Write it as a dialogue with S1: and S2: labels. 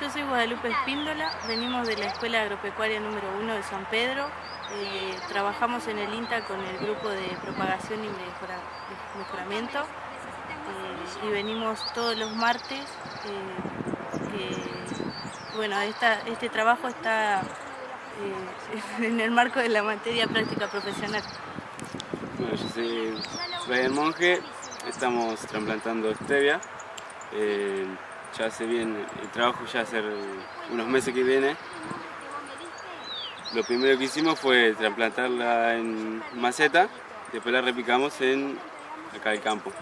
S1: Yo soy Guadalupe Espíndola, venimos de la Escuela Agropecuaria número 1 de San Pedro. Eh, trabajamos en el INTA con el grupo de propagación y mejoramiento eh, y venimos todos los martes. eh, bueno, este trabajo está en el marco de la materia práctica profesional.
S2: Bueno, yo soy Brian Monge, estamos trasplantando stevia ya se viene, el trabajo ya hace unos meses que viene. Lo primero que hicimos fue trasplantarla en maceta, después la repicamos en acá el campo.